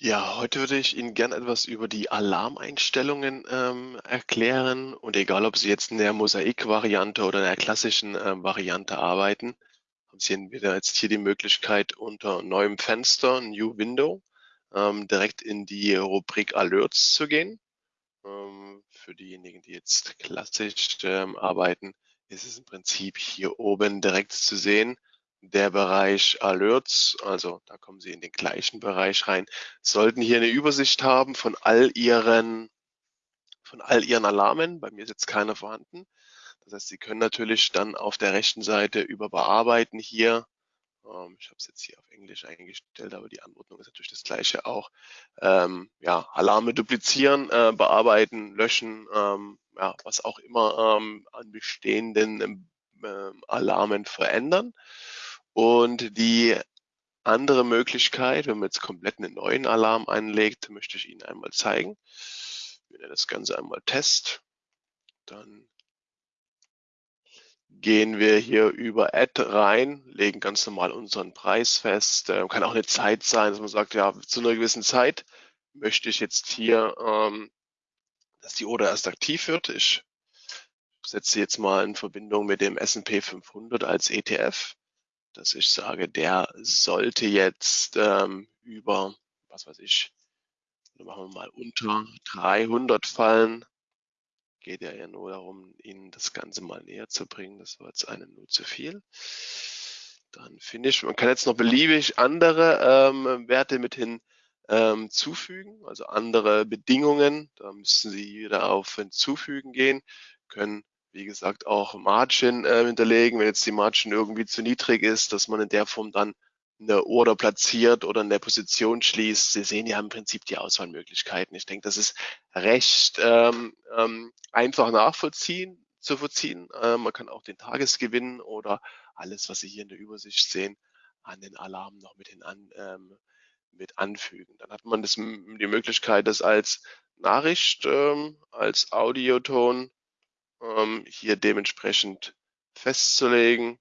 Ja, heute würde ich Ihnen gern etwas über die Alarmeinstellungen ähm, erklären und egal, ob Sie jetzt in der Mosaik-Variante oder in der klassischen ähm, Variante arbeiten, haben Sie entweder jetzt hier die Möglichkeit unter neuem Fenster, New Window, ähm, direkt in die Rubrik Alerts zu gehen. Ähm, für diejenigen, die jetzt klassisch ähm, arbeiten, ist es im Prinzip hier oben direkt zu sehen der Bereich Alerts, also da kommen Sie in den gleichen Bereich rein, sollten hier eine Übersicht haben von all Ihren, von all Ihren Alarmen. Bei mir ist jetzt keiner vorhanden. Das heißt, Sie können natürlich dann auf der rechten Seite über Bearbeiten hier, ähm, ich habe es jetzt hier auf Englisch eingestellt, aber die Anordnung ist natürlich das gleiche auch, ähm, ja, Alarme duplizieren, äh, bearbeiten, löschen, ähm, ja, was auch immer ähm, an bestehenden äh, Alarmen verändern. Und die andere Möglichkeit, wenn man jetzt komplett einen neuen Alarm einlegt, möchte ich Ihnen einmal zeigen. Wir nennen das Ganze einmal Test. Dann gehen wir hier über Add rein, legen ganz normal unseren Preis fest. Ähm, kann auch eine Zeit sein, dass man sagt, ja, zu einer gewissen Zeit möchte ich jetzt hier, ähm, dass die Order erst aktiv wird. Ich setze jetzt mal in Verbindung mit dem S&P 500 als ETF dass ich sage, der sollte jetzt ähm, über, was weiß ich, machen wir mal unter 300 fallen. Geht ja, ja nur darum, Ihnen das Ganze mal näher zu bringen. Das war jetzt eine nur zu viel. Dann finde ich, man kann jetzt noch beliebig andere ähm, Werte mit hinzufügen, ähm, also andere Bedingungen. Da müssen Sie wieder auf Hinzufügen gehen, können wie gesagt, auch Margin äh, hinterlegen, wenn jetzt die Margin irgendwie zu niedrig ist, dass man in der Form dann eine Order platziert oder eine Position schließt. Sie sehen ja im Prinzip die Auswahlmöglichkeiten. Ich denke, das ist recht ähm, ähm, einfach nachvollziehen, zu vollziehen. Äh, man kann auch den Tagesgewinn oder alles, was Sie hier in der Übersicht sehen, an den Alarm noch mit, hin an, ähm, mit anfügen. Dann hat man das, die Möglichkeit, das als Nachricht, ähm, als Audioton ähm, hier dementsprechend festzulegen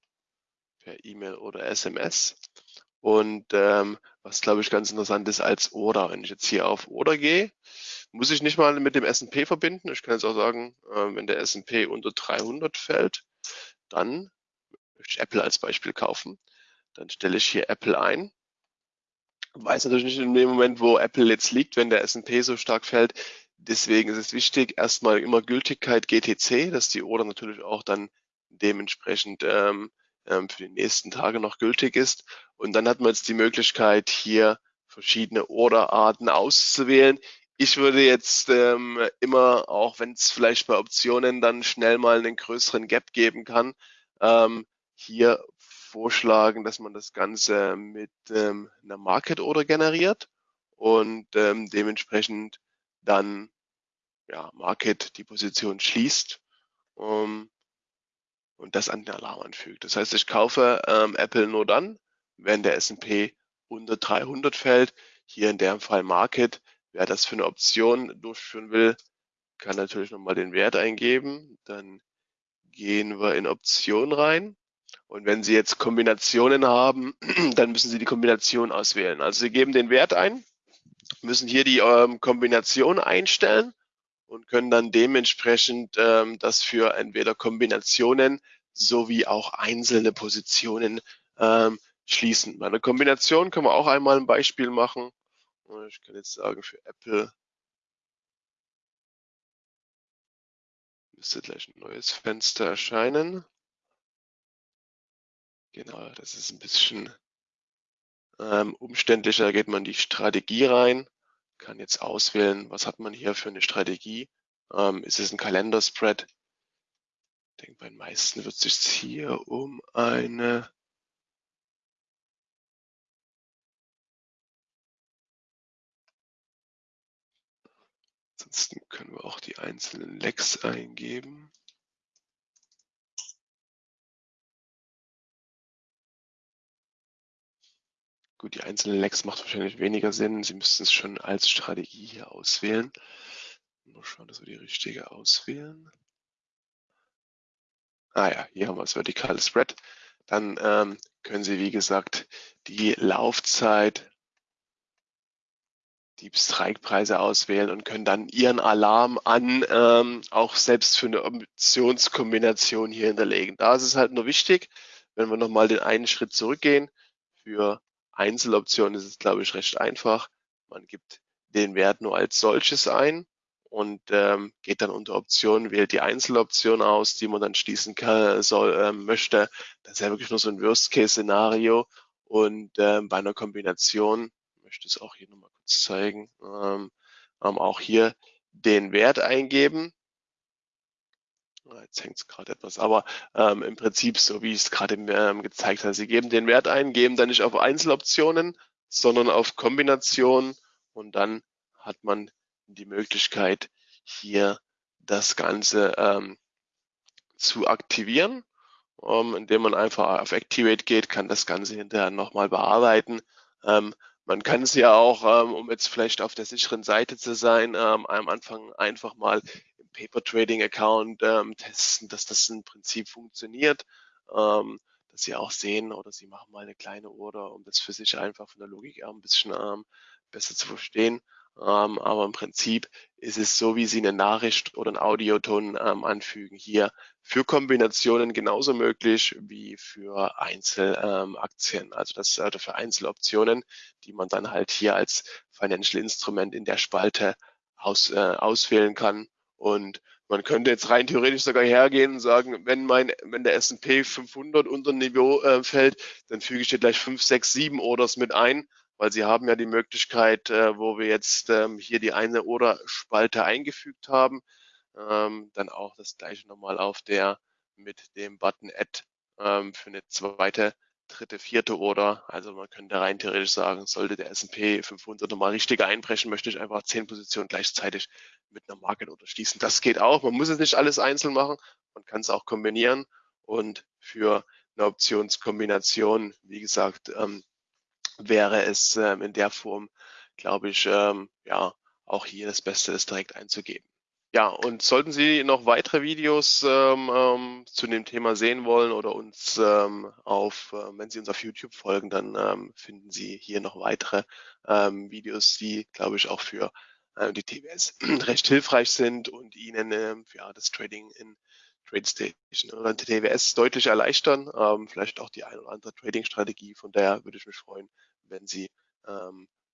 per E-Mail oder SMS. Und ähm, was glaube ich ganz interessant ist als Order. Wenn ich jetzt hier auf Order gehe, muss ich nicht mal mit dem S&P verbinden. Ich kann jetzt auch sagen, äh, wenn der S&P unter 300 fällt, dann möchte ich Apple als Beispiel kaufen. Dann stelle ich hier Apple ein. Weiß natürlich nicht in dem Moment, wo Apple jetzt liegt, wenn der S&P so stark fällt, Deswegen ist es wichtig, erstmal immer Gültigkeit GTC, dass die Order natürlich auch dann dementsprechend ähm, ähm, für die nächsten Tage noch gültig ist. Und dann hat man jetzt die Möglichkeit, hier verschiedene Orderarten auszuwählen. Ich würde jetzt ähm, immer, auch wenn es vielleicht bei Optionen dann schnell mal einen größeren Gap geben kann, ähm, hier vorschlagen, dass man das Ganze mit ähm, einer Market Order generiert und ähm, dementsprechend dann ja, Market die Position schließt um, und das an den Alarm anfügt. Das heißt, ich kaufe ähm, Apple nur dann, wenn der S&P unter 300 fällt. Hier in dem Fall Market. Wer das für eine Option durchführen will, kann natürlich nochmal den Wert eingeben. Dann gehen wir in Option rein. Und wenn Sie jetzt Kombinationen haben, dann müssen Sie die Kombination auswählen. Also Sie geben den Wert ein, müssen hier die ähm, Kombination einstellen und können dann dementsprechend ähm, das für entweder Kombinationen sowie auch einzelne Positionen ähm, schließen. Bei einer Kombination können wir auch einmal ein Beispiel machen. Ich kann jetzt sagen, für Apple müsste gleich ein neues Fenster erscheinen. Genau, das ist ein bisschen ähm, umständlicher. Geht man die Strategie rein kann jetzt auswählen, was hat man hier für eine Strategie. Ähm, ist es ein Kalenderspread? Ich denke, bei den meisten wird es sich hier um eine Ansonsten können wir auch die einzelnen Lecks eingeben. Gut, die einzelnen Lecks macht wahrscheinlich weniger Sinn. Sie müssten es schon als Strategie hier auswählen. Nur schauen, dass wir die richtige auswählen. Ah ja, hier haben wir das vertikale Spread. Dann ähm, können Sie, wie gesagt, die Laufzeit die Strike-Preise auswählen und können dann Ihren Alarm an ähm, auch selbst für eine Optionskombination hier hinterlegen. Da ist es halt nur wichtig, wenn wir nochmal den einen Schritt zurückgehen, für Einzeloptionen ist es, glaube ich, recht einfach. Man gibt den Wert nur als solches ein und ähm, geht dann unter Optionen, wählt die Einzeloption aus, die man dann schließen kann, soll, äh, möchte. Das ist ja wirklich nur so ein Worst-Case-Szenario. Und ähm, bei einer Kombination, ich möchte es auch hier nochmal kurz zeigen, ähm, ähm, auch hier den Wert eingeben. Jetzt hängt es gerade etwas, aber ähm, im Prinzip so, wie ich es gerade ähm, gezeigt habe. Sie geben den Wert ein, geben dann nicht auf Einzeloptionen, sondern auf Kombinationen und dann hat man die Möglichkeit, hier das Ganze ähm, zu aktivieren. Ähm, indem man einfach auf Activate geht, kann das Ganze hinterher nochmal bearbeiten. Ähm, man kann es ja auch, ähm, um jetzt vielleicht auf der sicheren Seite zu sein, ähm, am Anfang einfach mal Paper Trading Account ähm, testen, dass das im Prinzip funktioniert. Ähm, dass Sie auch sehen oder Sie machen mal eine kleine Order, um das für sich einfach von der Logik her ein bisschen ähm, besser zu verstehen. Ähm, aber im Prinzip ist es so, wie Sie eine Nachricht oder einen Audioton ähm, anfügen. Hier für Kombinationen genauso möglich wie für Einzelaktien, ähm, also das also für Einzeloptionen, die man dann halt hier als Financial Instrument in der Spalte aus, äh, auswählen kann. Und man könnte jetzt rein theoretisch sogar hergehen und sagen, wenn mein, wenn der S&P 500 unter Niveau äh, fällt, dann füge ich dir gleich 5, 6, 7 Orders mit ein weil Sie haben ja die Möglichkeit, äh, wo wir jetzt ähm, hier die eine oder Spalte eingefügt haben, ähm, dann auch das gleiche nochmal auf der mit dem Button Add ähm, für eine zweite, dritte, vierte Order. Also man könnte rein theoretisch sagen, sollte der S&P 500 nochmal richtig einbrechen, möchte ich einfach zehn Positionen gleichzeitig mit einer Market Order schließen. Das geht auch. Man muss es nicht alles einzeln machen. Man kann es auch kombinieren und für eine Optionskombination, wie gesagt, ähm, wäre es ähm, in der Form, glaube ich, ähm, ja, auch hier das Beste ist direkt einzugeben. Ja, und sollten Sie noch weitere Videos ähm, ähm, zu dem Thema sehen wollen oder uns ähm, auf, äh, wenn Sie uns auf YouTube folgen, dann ähm, finden Sie hier noch weitere ähm, Videos, die, glaube ich, auch für äh, die TWS recht hilfreich sind und Ihnen ähm, ja, das Trading in TradeStation oder TWS deutlich erleichtern. Vielleicht auch die ein oder andere Trading-Strategie. Von daher würde ich mich freuen, wenn Sie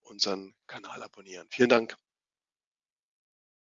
unseren Kanal abonnieren. Vielen Dank.